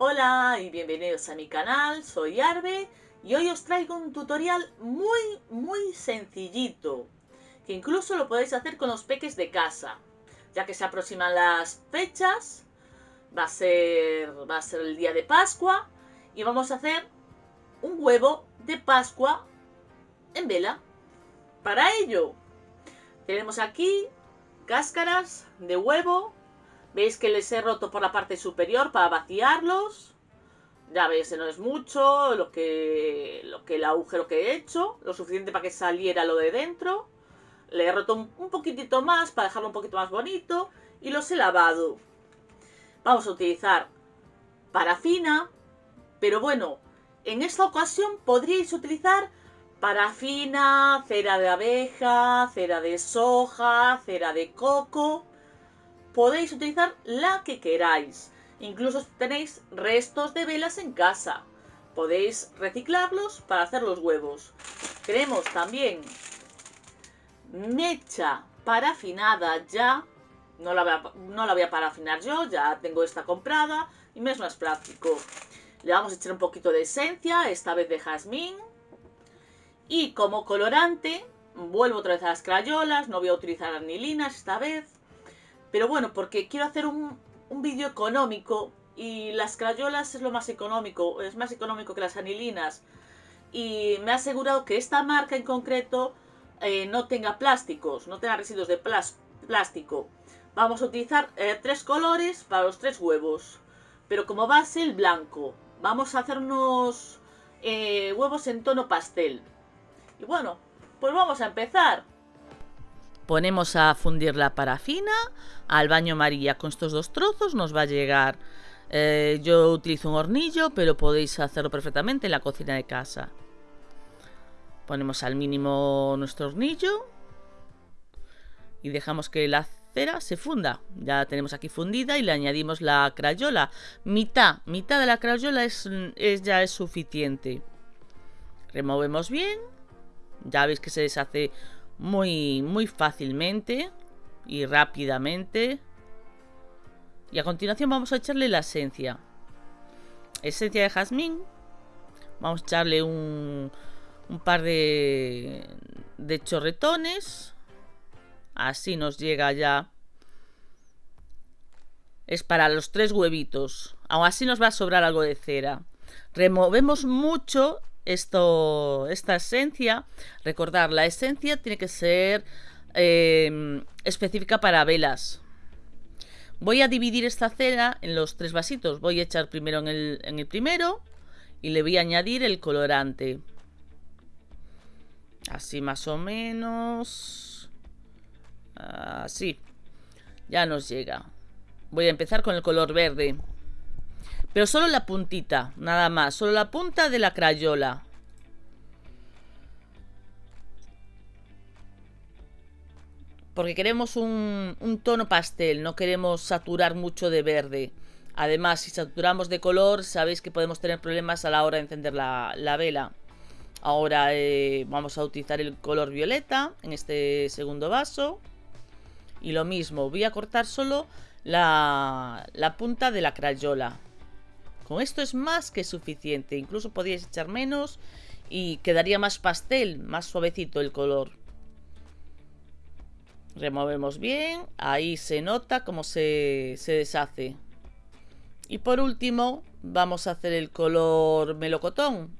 Hola y bienvenidos a mi canal, soy Arbe y hoy os traigo un tutorial muy muy sencillito que incluso lo podéis hacer con los peques de casa ya que se aproximan las fechas va a ser, va a ser el día de Pascua y vamos a hacer un huevo de Pascua en vela. Para ello tenemos aquí cáscaras de huevo Veis que les he roto por la parte superior para vaciarlos. Ya veis, no es mucho lo que, lo que el agujero que he hecho. Lo suficiente para que saliera lo de dentro. Le he roto un, poquitito más para dejarlo un poquito más bonito. Y los he lavado. Vamos a utilizar parafina. Pero bueno, en esta ocasión podríais utilizar parafina, cera de abeja, cera de soja, cera de coco podéis utilizar la que queráis. Incluso tenéis restos de velas en casa. Podéis reciclarlos para hacer los huevos. Tenemos también mecha parafinada ya. No la, voy a, no la voy a parafinar yo, ya tengo esta comprada y me es más práctico. Le vamos a echar un poquito de esencia, esta vez de jazmín. Y como colorante, vuelvo otra vez a las crayolas, no voy a utilizar anilinas esta vez. Pero bueno, porque quiero hacer un, vídeo económico y las crayolas es lo más económico, es más económico que las anilinas. Y me ha asegurado que esta marca en concreto eh, no tenga plásticos, no tenga residuos de plástico. Vamos a utilizar eh, tres colores para los tres huevos, pero como base el blanco. Vamos a hacer unos eh, huevos en tono pastel. Y bueno, pues vamos a empezar. Ponemos a fundir la parafina al baño María con estos dos trozos. Nos va a llegar... Eh, yo utilizo un hornillo, pero podéis hacerlo perfectamente en la cocina de casa. Ponemos al mínimo nuestro hornillo. Y dejamos que la cera se funda. Ya tenemos aquí fundida y le añadimos la crayola. Mitad, mitad de la crayola es, es ya es suficiente. Removemos bien. Ya veis que se deshace muy, muy fácilmente y rápidamente. Y a continuación vamos a echarle la esencia. Esencia de jazmín. Vamos a echarle un, un par de, de chorretones. Así nos llega ya. Es para los tres huevitos. Aún así nos va a sobrar algo de cera. Removemos mucho esto, esta esencia, recordar, la esencia tiene que ser em, específica para velas. Voy a dividir esta cera en los tres vasitos. Voy a echar primero en el, en el primero y le voy a añadir el colorante. Así más o menos. Así. Ya nos llega. Voy a empezar con el color verde. Pero solo la puntita, nada más. Solo la punta de la crayola. Porque queremos un, tono pastel, no queremos saturar mucho de verde. Además, si saturamos de color, sabéis que podemos tener problemas a la hora de encender la, vela. Ahora eh, vamos a utilizar el color violeta en este segundo vaso. Y lo mismo, voy a cortar solo la, la punta de la crayola. Con esto es más que suficiente. Incluso podríais echar menos y quedaría más pastel, más suavecito el color. Removemos bien. Ahí se nota cómo se, se deshace. Y por último, vamos a hacer el color melocotón.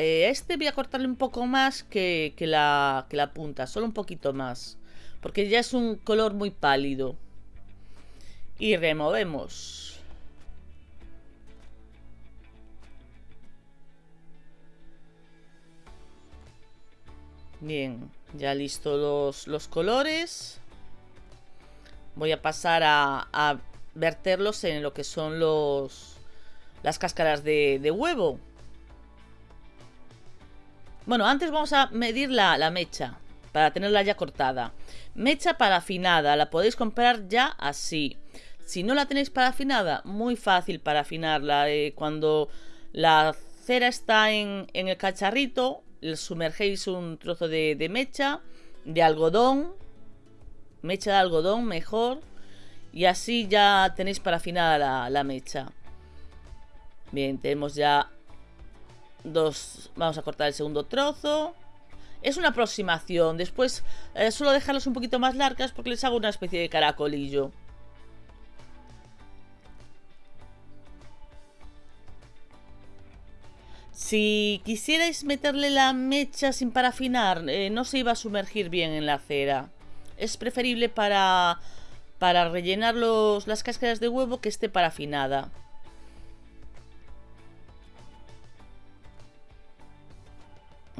Eh, este voy a cortarle un poco más que, la, punta, solo un poquito más. Porque ya es un color muy pálido. Y removemos. Bien, ya listo los, colores. Voy a pasar a, verterlos en lo que son los las cáscaras de huevo. Bueno, antes vamos a medir la, mecha para tenerla ya cortada. Mecha parafinada, la podéis comprar ya así. Si no la tenéis parafinada, muy fácil para afinarla. Eh, cuando la cera está en, el cacharrito, sumergéis un trozo de, mecha, de algodón, mecha de algodón mejor, y así ya tenéis para afinar la, mecha. Bien, tenemos ya dos... Vamos a cortar el segundo trozo. Es una aproximación. Después eh, suelo dejarlos un poquito más largas porque les hago una especie de caracolillo. Si quisierais meterle la mecha sin parafinar, eh, no se iba a sumergir bien en la cera. Es preferible para, para rellenar los, las cáscaras de huevo que esté parafinada.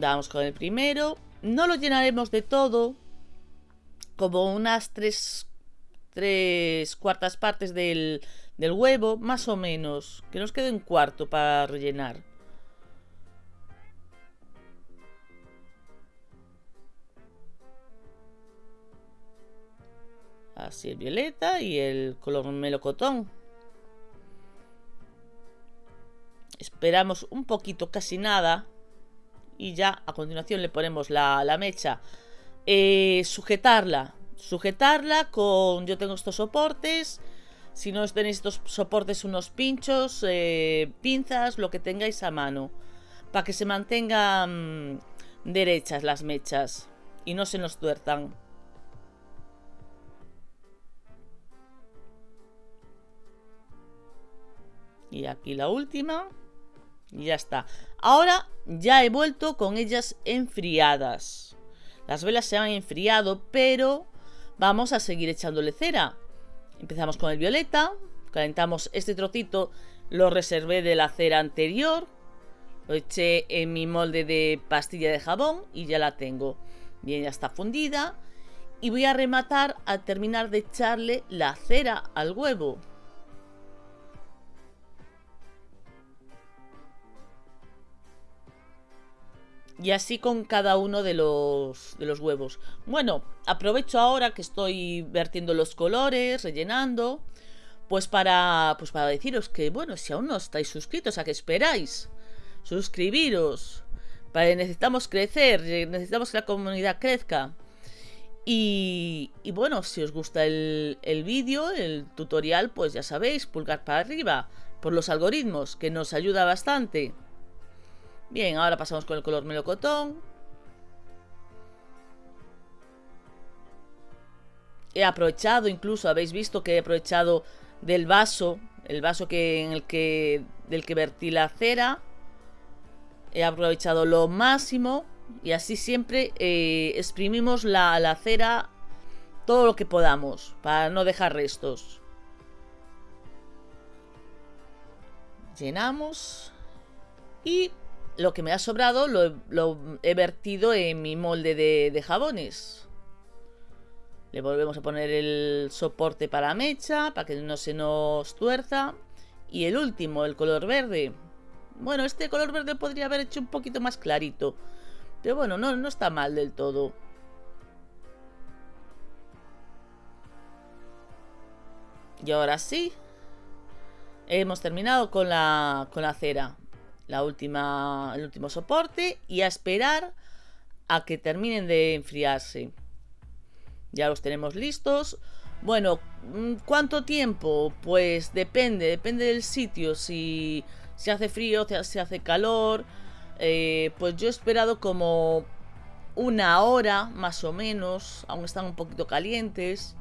Vamos con el primero. No lo llenaremos de todo. Como unas tres, tres cuartas partes del, del huevo, más o menos. Que nos quede un cuarto para rellenar. Así el violeta y el color melocotón. Esperamos un poquito, casi nada. Y ya a continuación le ponemos la, mecha. Eh, sujetarla. Sujetarla con... Yo tengo estos soportes. Si no tenéis estos soportes, unos pinchos, eh, pinzas, lo que tengáis a mano. Para que se mantengan derechas las mechas. Y no se nos tuerzan. Y aquí la última. Ya está. Ahora ya he vuelto con ellas enfriadas. Las velas se han enfriado, pero vamos a seguir echándole cera. Empezamos con el violeta. Calentamos este trocito. Lo reservé de la cera anterior. Lo eché en mi molde de pastilla de jabón y ya la tengo. Bien, ya está fundida. Y voy a rematar a terminar de echarle la cera al huevo. Y así con cada uno de los, de los huevos. Bueno, aprovecho ahora que estoy vertiendo los colores, rellenando. Pues para, pues para deciros que, bueno, si aún no estáis suscritos, ¿a qué esperáis? Suscribiros. Necesitamos crecer, necesitamos que la comunidad crezca. Y, y bueno, si os gusta el, el vídeo, el tutorial, pues ya sabéis, pulgar para arriba por los algoritmos, que nos ayuda bastante. Bien, ahora pasamos con el color melocotón. He aprovechado, incluso habéis visto que he aprovechado del vaso, el vaso que, en el que, del que vertí la cera. He aprovechado lo máximo y así siempre eh, exprimimos la, la cera todo lo que podamos para no dejar restos. Llenamos y lo que me ha sobrado lo, he vertido en mi molde de, jabones. Le volvemos a poner el soporte para mecha, para que no se nos tuerza. Y el último, el color verde. Bueno, este color verde podría haber hecho un poquito más clarito. Pero bueno, no, no está mal del todo. Y ahora sí, hemos terminado con la, con la cera la última, el último soporte y a esperar a que terminen de enfriarse. Ya los tenemos listos. Bueno, mm, ¿cuánto tiempo? Pues depende, depende del sitio. Si, se hace frío, si hace calor. Eh, pues yo he esperado como una hora más o menos. Aún están un poquito calientes.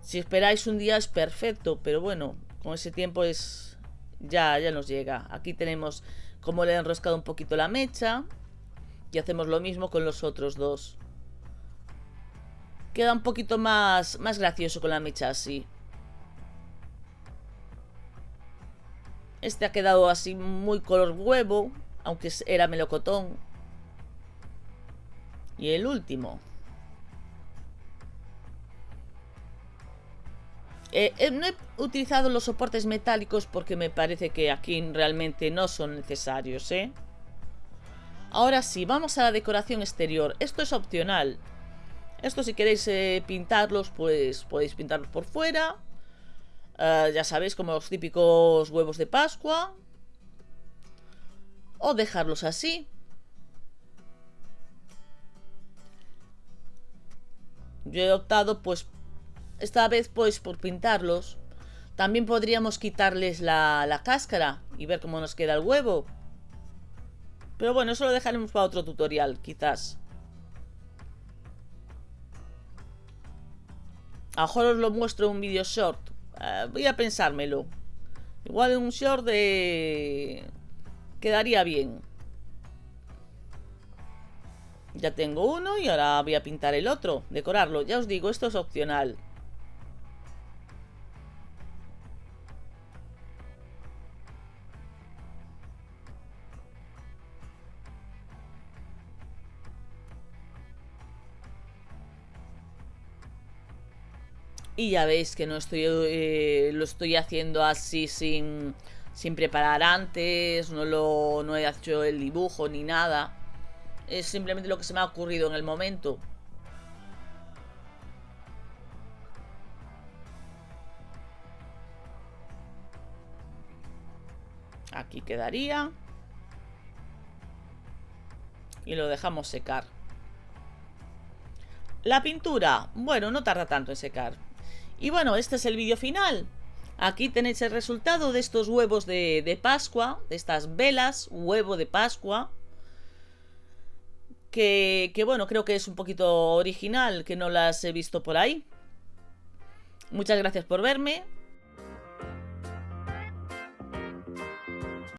Si esperáis un día es perfecto, pero bueno, con ese tiempo es, ya, ya nos llega. Aquí tenemos como le he enroscado un poquito la mecha. Y hacemos lo mismo con los otros dos. Queda un poquito más, más gracioso con la mecha así. Este ha quedado así muy color huevo, aunque era melocotón. Y el último. Eh, eh, no he utilizado los soportes metálicos porque me parece que aquí realmente no son necesarios, ¿eh? Ahora sí, vamos a la decoración exterior. Esto es opcional. Esto si queréis eh, pintarlos, pues podéis pintarlos por fuera. Ah, ya sabéis, como los típicos huevos de Pascua. O dejarlos así. Yo he optado pues esta vez pues por pintarlos. También podríamos quitarles la, la cáscara y ver cómo nos queda el huevo. Pero bueno, eso lo dejaremos para otro tutorial, quizás. A lo mejor os lo muestro en un vídeo short. Eh, voy a pensármelo. Igual en un short de... Quedaría bien. Ya tengo uno y ahora voy a pintar el otro. Decorarlo. Ya os digo, esto es opcional. Y ya veis que no estoy eh, lo estoy haciendo así sin, sin preparar antes, no, lo, no he hecho el dibujo ni nada. Es simplemente lo que se me ha ocurrido en el momento. Aquí quedaría. Y lo dejamos secar. La pintura, bueno, no tarda tanto en secar. Y bueno, este es el vídeo final. Aquí tenéis el resultado de estos huevos de, Pascua, de estas velas, huevo de Pascua. Que, que, bueno, creo que es un poquito original, que no las he visto por ahí. Muchas gracias por verme.